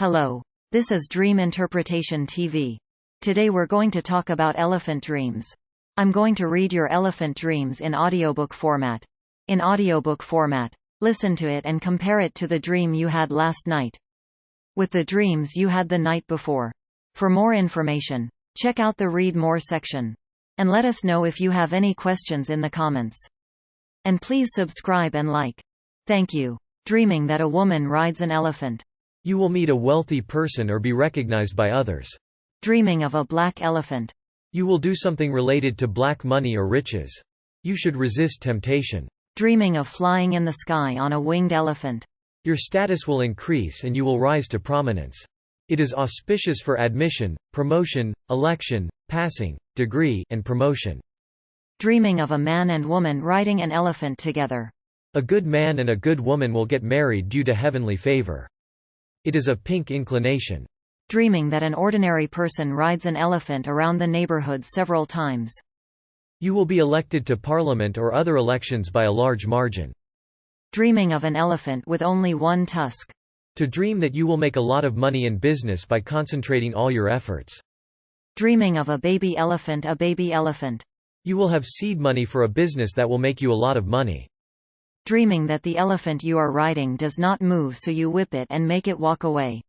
Hello. This is Dream Interpretation TV. Today we're going to talk about elephant dreams. I'm going to read your elephant dreams in audiobook format. In audiobook format. Listen to it and compare it to the dream you had last night. With the dreams you had the night before. For more information, check out the Read More section. And let us know if you have any questions in the comments. And please subscribe and like. Thank you. Dreaming that a woman rides an elephant. You will meet a wealthy person or be recognized by others. Dreaming of a black elephant. You will do something related to black money or riches. You should resist temptation. Dreaming of flying in the sky on a winged elephant. Your status will increase and you will rise to prominence. It is auspicious for admission, promotion, election, passing, degree, and promotion. Dreaming of a man and woman riding an elephant together. A good man and a good woman will get married due to heavenly favor. It is a pink inclination. Dreaming that an ordinary person rides an elephant around the neighborhood several times. You will be elected to parliament or other elections by a large margin. Dreaming of an elephant with only one tusk. To dream that you will make a lot of money in business by concentrating all your efforts. Dreaming of a baby elephant a baby elephant. You will have seed money for a business that will make you a lot of money. Dreaming that the elephant you are riding does not move so you whip it and make it walk away.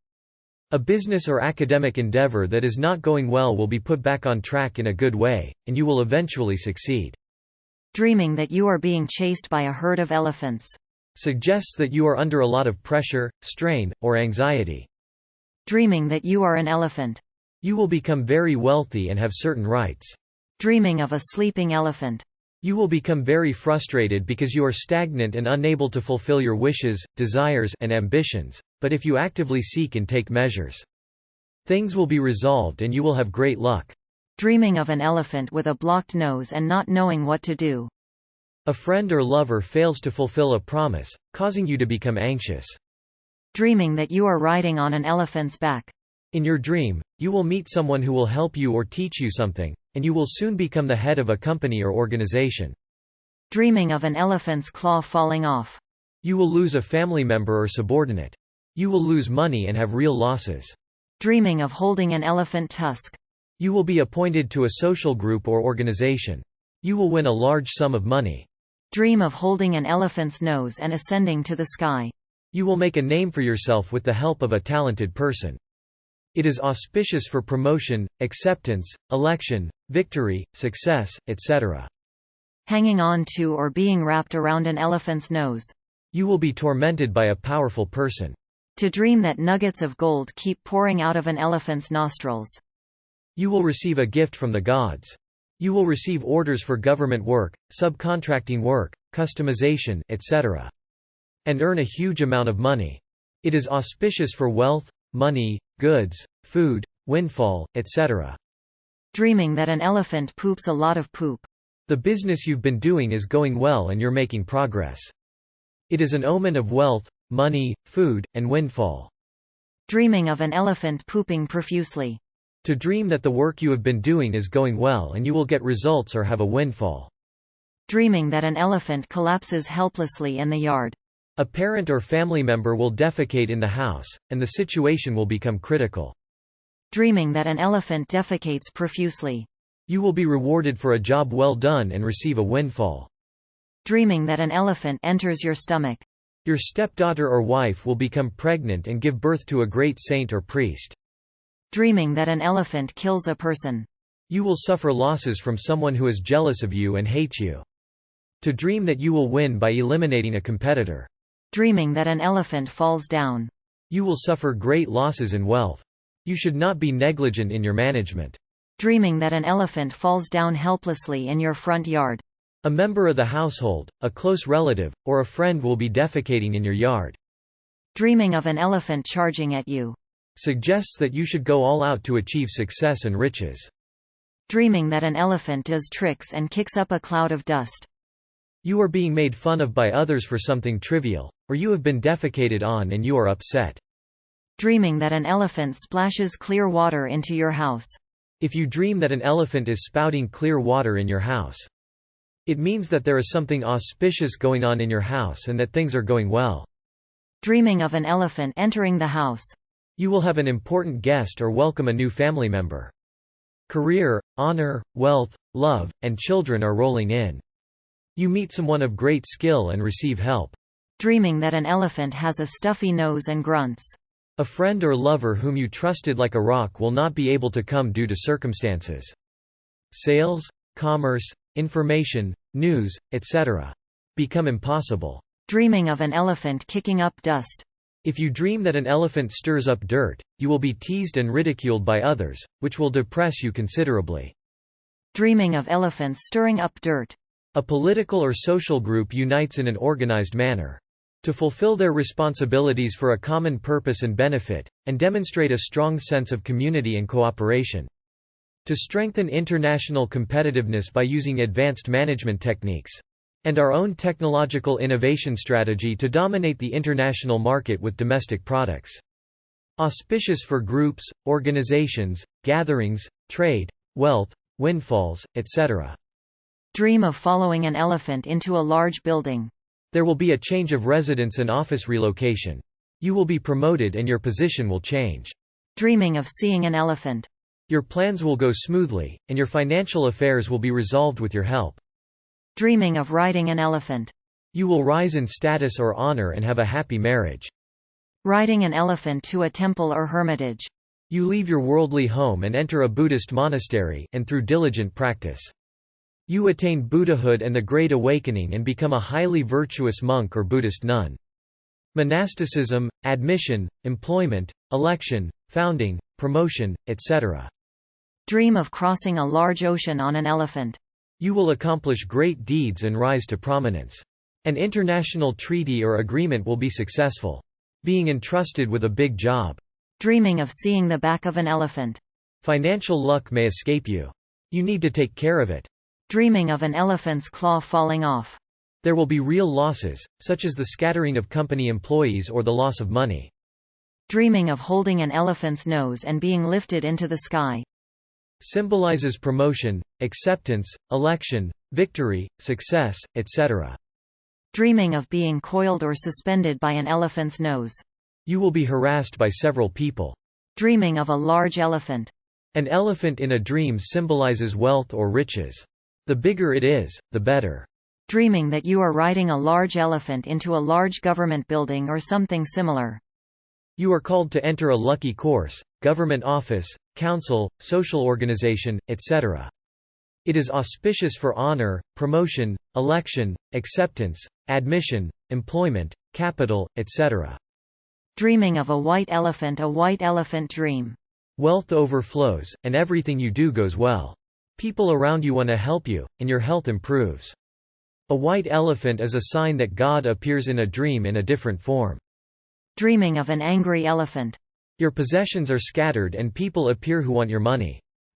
A business or academic endeavor that is not going well will be put back on track in a good way, and you will eventually succeed. Dreaming that you are being chased by a herd of elephants. Suggests that you are under a lot of pressure, strain, or anxiety. Dreaming that you are an elephant. You will become very wealthy and have certain rights. Dreaming of a sleeping elephant. You will become very frustrated because you are stagnant and unable to fulfill your wishes, desires, and ambitions, but if you actively seek and take measures, things will be resolved and you will have great luck. Dreaming of an elephant with a blocked nose and not knowing what to do. A friend or lover fails to fulfill a promise, causing you to become anxious. Dreaming that you are riding on an elephant's back. In your dream, you will meet someone who will help you or teach you something, and you will soon become the head of a company or organization. Dreaming of an elephant's claw falling off. You will lose a family member or subordinate. You will lose money and have real losses. Dreaming of holding an elephant tusk. You will be appointed to a social group or organization. You will win a large sum of money. Dream of holding an elephant's nose and ascending to the sky. You will make a name for yourself with the help of a talented person. It is auspicious for promotion, acceptance, election, victory, success, etc. Hanging on to or being wrapped around an elephant's nose. You will be tormented by a powerful person. To dream that nuggets of gold keep pouring out of an elephant's nostrils. You will receive a gift from the gods. You will receive orders for government work, subcontracting work, customization, etc. And earn a huge amount of money. It is auspicious for wealth, money, goods, food, windfall, etc. Dreaming that an elephant poops a lot of poop. The business you've been doing is going well and you're making progress. It is an omen of wealth, money, food, and windfall. Dreaming of an elephant pooping profusely. To dream that the work you have been doing is going well and you will get results or have a windfall. Dreaming that an elephant collapses helplessly in the yard. A parent or family member will defecate in the house, and the situation will become critical. Dreaming that an elephant defecates profusely. You will be rewarded for a job well done and receive a windfall. Dreaming that an elephant enters your stomach. Your stepdaughter or wife will become pregnant and give birth to a great saint or priest. Dreaming that an elephant kills a person. You will suffer losses from someone who is jealous of you and hates you. To dream that you will win by eliminating a competitor. Dreaming that an elephant falls down. You will suffer great losses in wealth. You should not be negligent in your management. Dreaming that an elephant falls down helplessly in your front yard. A member of the household, a close relative, or a friend will be defecating in your yard. Dreaming of an elephant charging at you. Suggests that you should go all out to achieve success and riches. Dreaming that an elephant does tricks and kicks up a cloud of dust. You are being made fun of by others for something trivial, or you have been defecated on and you are upset. Dreaming that an elephant splashes clear water into your house. If you dream that an elephant is spouting clear water in your house, it means that there is something auspicious going on in your house and that things are going well. Dreaming of an elephant entering the house. You will have an important guest or welcome a new family member. Career, honor, wealth, love, and children are rolling in. You meet someone of great skill and receive help. Dreaming that an elephant has a stuffy nose and grunts. A friend or lover whom you trusted like a rock will not be able to come due to circumstances. Sales, commerce, information, news, etc. become impossible. Dreaming of an elephant kicking up dust. If you dream that an elephant stirs up dirt, you will be teased and ridiculed by others, which will depress you considerably. Dreaming of elephants stirring up dirt. A political or social group unites in an organized manner. To fulfill their responsibilities for a common purpose and benefit, and demonstrate a strong sense of community and cooperation. To strengthen international competitiveness by using advanced management techniques. And our own technological innovation strategy to dominate the international market with domestic products. Auspicious for groups, organizations, gatherings, trade, wealth, windfalls, etc. Dream of following an elephant into a large building. There will be a change of residence and office relocation. You will be promoted and your position will change. Dreaming of seeing an elephant. Your plans will go smoothly, and your financial affairs will be resolved with your help. Dreaming of riding an elephant. You will rise in status or honor and have a happy marriage. Riding an elephant to a temple or hermitage. You leave your worldly home and enter a Buddhist monastery and through diligent practice. You attain Buddhahood and the Great Awakening and become a highly virtuous monk or Buddhist nun. Monasticism, admission, employment, election, founding, promotion, etc. Dream of crossing a large ocean on an elephant. You will accomplish great deeds and rise to prominence. An international treaty or agreement will be successful. Being entrusted with a big job. Dreaming of seeing the back of an elephant. Financial luck may escape you. You need to take care of it. Dreaming of an elephant's claw falling off. There will be real losses, such as the scattering of company employees or the loss of money. Dreaming of holding an elephant's nose and being lifted into the sky. Symbolizes promotion, acceptance, election, victory, success, etc. Dreaming of being coiled or suspended by an elephant's nose. You will be harassed by several people. Dreaming of a large elephant. An elephant in a dream symbolizes wealth or riches. The bigger it is, the better. Dreaming that you are riding a large elephant into a large government building or something similar. You are called to enter a lucky course, government office, council, social organization, etc. It is auspicious for honor, promotion, election, acceptance, admission, employment, capital, etc. Dreaming of a white elephant a white elephant dream. Wealth overflows, and everything you do goes well. People around you want to help you, and your health improves. A white elephant is a sign that God appears in a dream in a different form. Dreaming of an angry elephant. Your possessions are scattered and people appear who want your money.